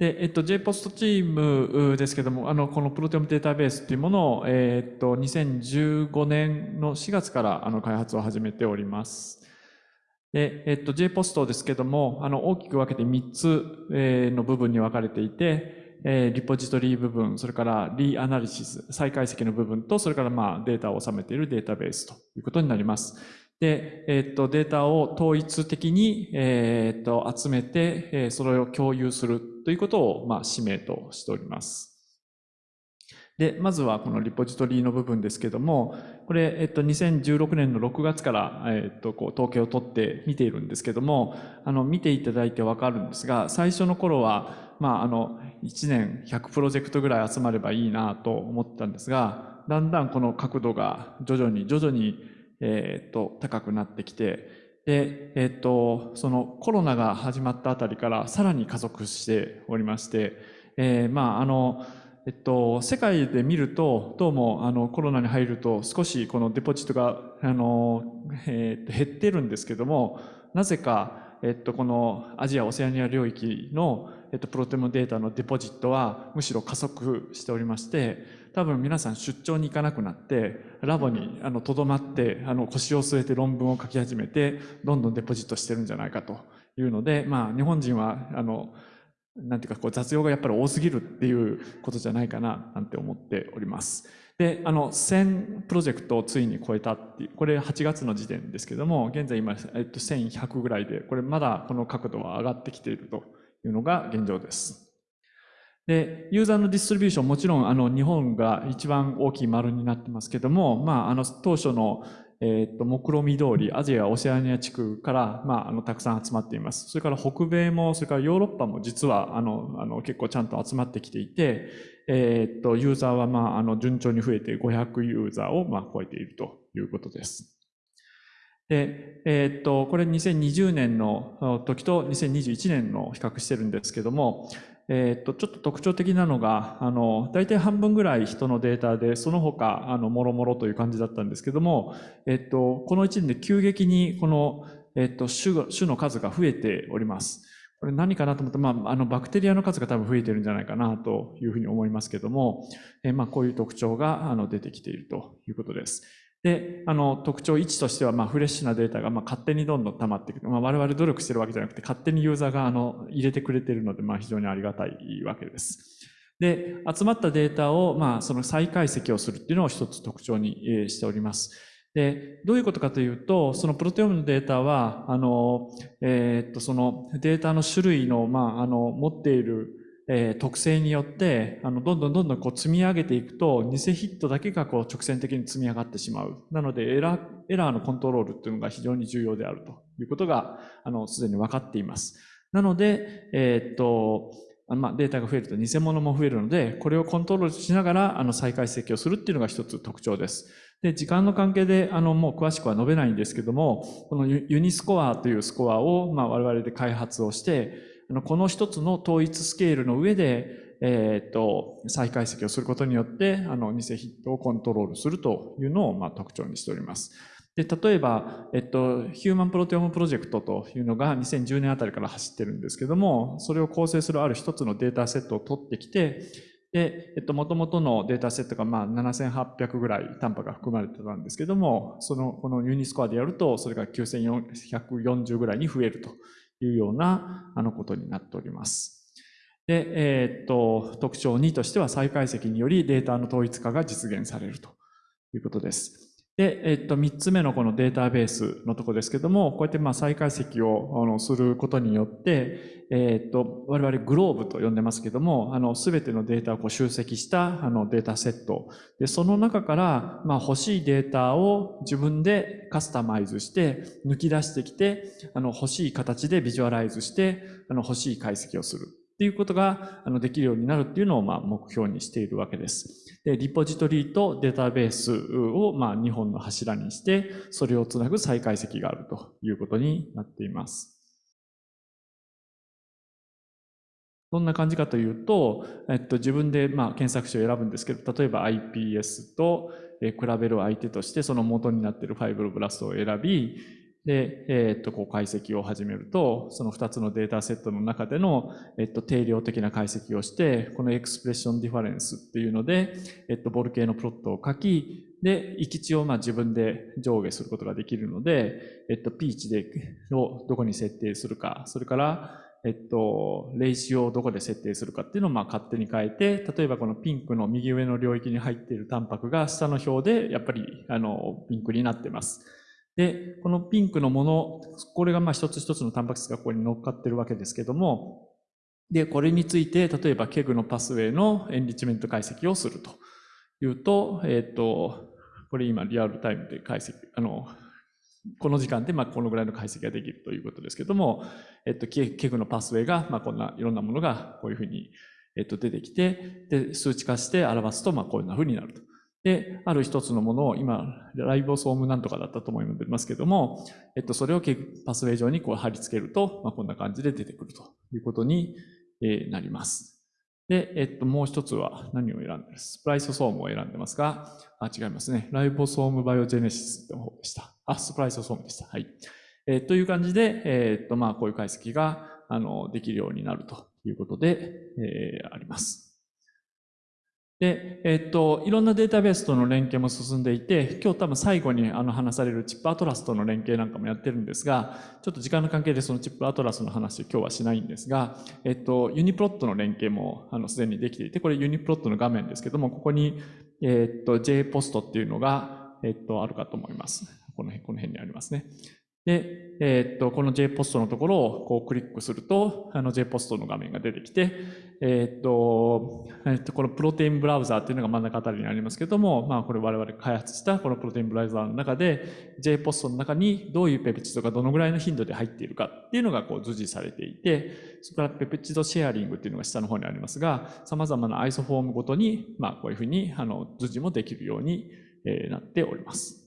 で、えっと、JPOST チームですけども、あの、このプロテオムデータベースっていうものを、えっと、2015年の4月からあの開発を始めております。で、えっと、JPOST ですけども、あの、大きく分けて3つ、えの部分に分かれていて、えリポジトリ部分、それからリアナリシス、再解析の部分と、それからまあデータを収めているデータベースということになります。で、えっと、データを統一的に、えっと、集めて、それを共有するということを、まあ、使命としております。で、まずはこのリポジトリの部分ですけども、これ、えっと、2016年の6月から、えっと、こう、統計を取って見ているんですけども、あの、見ていただいてわかるんですが、最初の頃は、まあ、あの、1年100プロジェクトぐらい集まればいいなと思ったんですが、だんだんこの角度が徐々に徐々にえっと、高くなってきて、で、えっと、そのコロナが始まったあたりからさらに加速しておりまして、えー、まあ、あの、えっと、世界で見ると、どうも、あの、コロナに入ると少しこのデポジットが、あの、えー、減ってるんですけども、なぜか、えっと、このアジア・オセアニア領域の、えっと、プロテモデータのデポジットはむしろ加速しておりまして、多分皆さん出張に行かなくなって、ラボにあの留まって、あの腰を据えて論文を書き始めて、どんどんデポジットしてるんじゃないかというので、まあ日本人は、あの、なんていうかこう雑用がやっぱり多すぎるっていうことじゃないかななんて思っております。で、あの、1000プロジェクトをついに超えたっていう、これ8月の時点ですけども、現在今、えっと、1100ぐらいで、これまだこの角度は上がってきているというのが現状です。で、ユーザーのディストリビューション、もちろん、あの、日本が一番大きい丸になってますけども、まあ、あの、当初の、えっ、と、目論見通り、アジア、オセアニア地区から、まあ、あの、たくさん集まっています。それから北米も、それからヨーロッパも実は、あの、あの、結構ちゃんと集まってきていて、えっ、と、ユーザーは、まあ、あの、順調に増えて500ユーザーを、まあ、超えているということです。で、えっと、これ2020年の時と2021年の比較してるんですけども、えっと、ちょっと特徴的なのが、あの、大体半分ぐらい人のデータで、その他、あの、もろもろという感じだったんですけども、えっと、この1年で急激に、この、えっと、種の数が増えております。これ何かなと思って、まあ、あの、バクテリアの数が多分増えてるんじゃないかなというふうに思いますけども、えまあ、こういう特徴が、あの、出てきているということです。で、あの、特徴1としては、まあ、フレッシュなデータが、まあ、勝手にどんどん溜まっていく。まあ、我々努力してるわけじゃなくて、勝手にユーザーが、あの、入れてくれてるので、まあ、非常にありがたいわけです。で、集まったデータを、まあ、その再解析をするっていうのを一つ特徴にしております。で、どういうことかというと、そのプロテオムのデータは、あの、えー、っと、そのデータの種類の、まあ、あの、持っているえー、特性によって、あの、どんどんどんどんこう積み上げていくと、偽ヒットだけがこう直線的に積み上がってしまう。なので、エラー、エラーのコントロールっていうのが非常に重要であるということが、あの、すでに分かっています。なので、えー、っと、まあ、データが増えると偽物も増えるので、これをコントロールしながら、あの、再解析をするっていうのが一つ特徴です。で、時間の関係で、あの、もう詳しくは述べないんですけども、このユニスコアというスコアを、まあ、我々で開発をして、あのこの一つの統一スケールの上で、えっ、と、再解析をすることによって、あの、偽ヒットをコントロールするというのを、まあ、特徴にしております。で、例えば、えっと、ヒューマンプロテオムプロジェクトというのが2010年あたりから走ってるんですけども、それを構成するある一つのデータセットを取ってきて、で、えっと、元々のデータセットがまあ7800ぐらいタンパが含まれてたんですけども、その、このユニスコアでやると、それが9140ぐらいに増えるというようなあのことになっております。で、えー、っと、特徴2としては再解析によりデータの統一化が実現されるということです。で、えっと、3つ目のこのデータベースのとこですけども、こうやってまあ再解析をあのすることによって、えっと、我々グローブと呼んでますけども、あの、すべてのデータをこう集積したあのデータセット。で、その中から、まあ欲しいデータを自分でカスタマイズして、抜き出してきて、あの、欲しい形でビジュアライズして、あの、欲しい解析をする。っていうことがあのできるようになるっていうのをまあ目標にしているわけです。で、リポジトリとデータベースをまあ2本の柱にして、それをつなぐ再解析があるということになっています。どんな感じかというと、えっと、自分でまあ検索詞を選ぶんですけど、例えば iPS と比べる相手としてその元になっている fibroblast を選び、で、えっと、こう解析を始めると、その2つのデータセットの中での、えっと、定量的な解析をして、この expression difference っていうので、えっと、ボルケーノプロットを書き、で、閾値をまあ自分で上下することができるので、えっと、P 値で、をどこに設定するか、それから、えっと、 ratio をどこで設定するかっていうのをまあ勝手に変えて、例えばこのピンクの右上の領域に入っているタンパクが下の表でやっぱりあのピンクになってます。で、このピンクのもの、これがまあ一つ一つのタンパク質がここに乗っかってるわけですけども、で、これについて、例えば KEGG の pathway の enrichment 解析をするというと、えっ、と、これ今リアルタイムで解析、あの、この時間でまあこのぐらいの解析ができるということですけども、えっと、 KEGG の pathway が、まあこんないろんなものがこういうふうに、えっと、出てきて、で、数値化して表すと、まあこういうふうになると。で、ある一つのものを今、ライボソームなんとかだったと思いますけども、えっと、それをパスウェイ上にこう貼り付けると、まあこんな感じで出てくるということになります。で、えっと、もう一つは何を選んでる？スプライソソームを選んでますが、あ、違いますね。ライボソームバイオジェネシスの方でした。あ、スプライソソームでした。はい。えー、という感じで、えー、っと、まあ、こういう解析が、あの、できるようになるということで、えー、あります。で、えっと、いろんなデータベースとの連携も進んでいて、今日多分最後にあの話されるチップアトラスとの連携なんかもやってるんですが、ちょっと時間の関係でそのチップアトラスの話今日はしないんですが、えっと、ユニプロットの連携もあのすでにできていて、これユニプロットの画面ですけども、ここに、えっと、J ポストっていうのが、えっと、あるかと思います。この辺、この辺にありますね。で、えー、っと、この JPOST のところをこうクリックすると、あの JPOST の画面が出てきて、えー、っと、えー、っと、このプロテインブラウザーっていうのが真ん中あたりにありますけども、まあこれ我々開発したこのプロテインブラウザーの中で、JPOST の中にどういうペプチドがどのぐらいの頻度で入っているかっていうのがこう図示されていて、それからペプチドシェアリングっていうのが下の方にありますが、様々なアイソフォームごとに、まあこういうふうにあの図示もできるようになっております。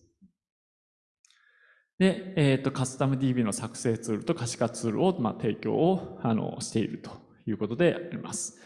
で、えっ、ー、と、カスタム DB の作成ツールと可視化ツールを、まあ、提供を、あの、しているということであります。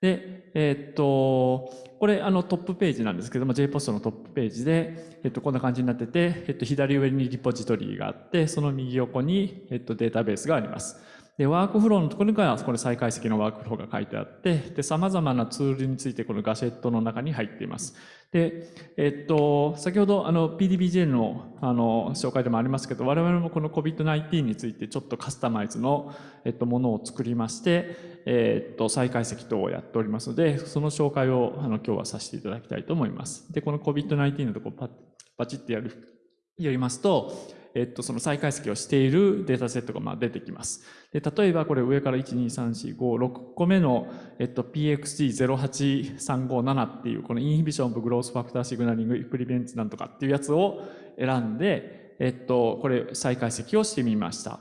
で、えっ、ー、と、これ、あの、トップページなんですけども、JPOST のトップページで、えっ、ー、と、こんな感じになってて、えっ、と、左上にリポジトリがあって、その右横に、えっと、データベースがあります。で、ワークフローのところには、これ再解析のワークフローが書いてあって、で、様々なツールについてこのガシェットの中に入っています。で、えっと、先ほどあの PDBJ のあの紹介でもありますけど、我々もこの COVID-19 についてちょっとカスタマイズの、えっと、ものを作りまして、えっと、再解析等をやっておりますので、その紹介をあの今日はさせていただきたいと思います。で、この COVID-19 のところパパチってやる、やりますと、えっと、その再解析をしているデータセットがまあ出てきます。で、例えばこれ上から1、2、3、4、5、6個目の、えっと、PXG08357 っていうこのインヒビションブグロースファクターシグナリングプリベンツなんとかっていうやつを選んで、えっと、これ再解析をしてみました。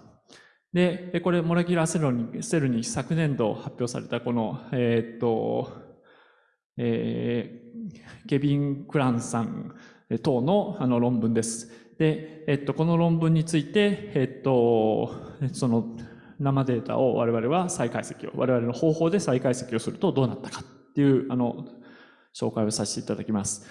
で、これモレキュラーセルにセルに昨年度発表されたこの、えーっと、えー、ケビン・クランさん等のあの論文です。で、えっと、この論文について、えっと、その生データを我々は再解析を、我々の方法で再解析をするとどうなったかっていう、あの、紹介をさせていただきます。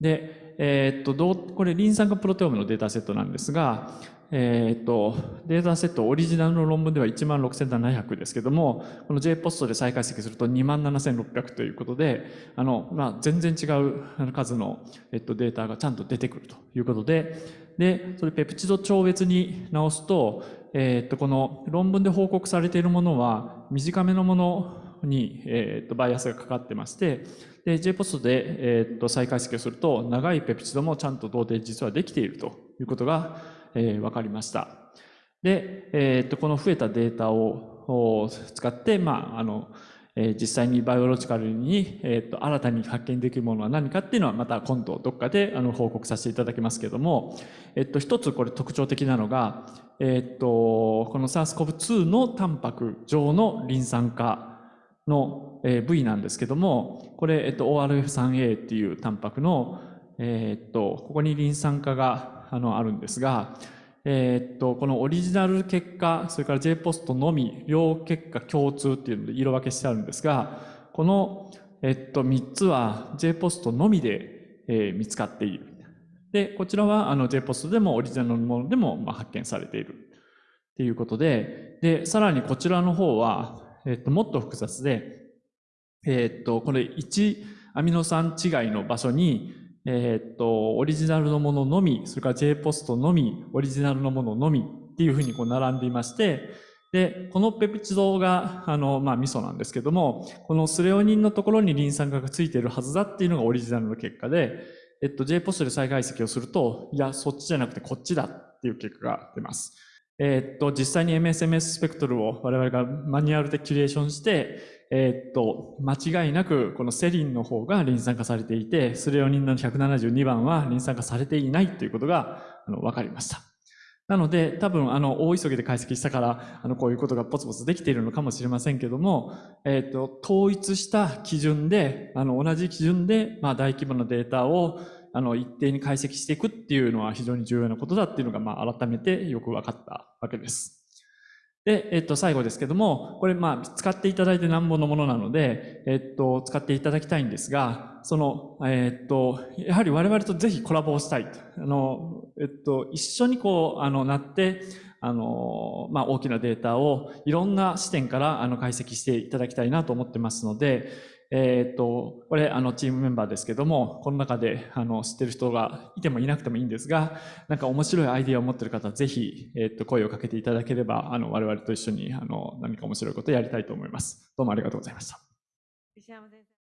で、えー、っと、どう、これ、リン酸化プロテオムのデータセットなんですが、えー、っと、データセットオリジナルの論文では16,700ですけども、この JPOST で再解析すると27,600ということで、あの、まあ、全然違う数の、えっと、データがちゃんと出てくるということで、で、それペプチド超別に直すと、えっと、この論文で報告されているものは短めのものに、えっと、バイアスがかかってまして、で、JPOST で、えっと、再解析をすると、長いペプチドもちゃんと同定実はできているということが、えー、分かりました。で、えっと、この増えたデータを使って、まあ、あの、えー、実際にバイオロジカルに、えっと、新たに発見できるものは何かっていうのはまた今度どっかであの報告させていただきますけども、えっと、一つこれ特徴的なのが、えっと、この SARS-CoV-2 のタンパク上のリン酸化の、え、部位なんですけども、これ、えっと、ORF3A っていうタンパクの、えっと、ここにリン酸化があのあるんですが、えー、っと、このオリジナル結果、それから JPOST のみ、両結果共通っていうので色分けしてあるんですが、この、えっと、3つは JPOST のみで、えー、見つかっている。で、こちらはあの JPOST でもオリジナルのものでもまあ発見されているっていうことで、で、さらにこちらの方は、えっと、もっと複雑で、えっと、これ1アミノ酸違いの場所に、えっと、オリジナルのもののみ、それから JPOST のみ、オリジナルのもののみっていうふうにこう並んでいまして、で、このペプチドが、あの、まあ、味噌なんですけども、このスレオニンのところにリン酸化がついているはずだっていうのがオリジナルの結果で、えっと、JPOST で再解析をすると、いや、そっちじゃなくてこっちだっていう結果が出ます。えっと、実際に MSMS スペクトルを我々がマニュアルでキュレーションして、えっと、間違いなくこのセリンの方がリン酸化されていて、スレオニンの172番はリン酸化されていないということがあの分かりました。なので、多分、あの、大急ぎで解析したから、あの、こういうことがポツポツできているのかもしれませんけども、えっ、と、統一した基準で、あの、同じ基準で、まあ、大規模なデータを、あの、一定に解析していくっていうのは非常に重要なことだっていうのが、まあ、改めてよく分かったわけです。で、えっと、最後ですけども、これ、まあ、使っていただいてなんぼのものなので、えっと、使っていただきたいんですが、その、えっと、やはり我々とぜひコラボをしたいと。あの、えっと、一緒にこう、あの、なって、あの、まあ、大きなデータをいろんな視点から、あの、解析していただきたいなと思ってますので、えっ、と、これ、あの、チームメンバーですけども、この中で、あの、知ってる人がいてもいなくてもいいんですが、なんか面白いアイディアを持ってる方、ぜひ、えっ、と、声をかけていただければ、あの、我々と一緒に、あの、何か面白いことをやりたいと思います。どうもありがとうございました。石山先生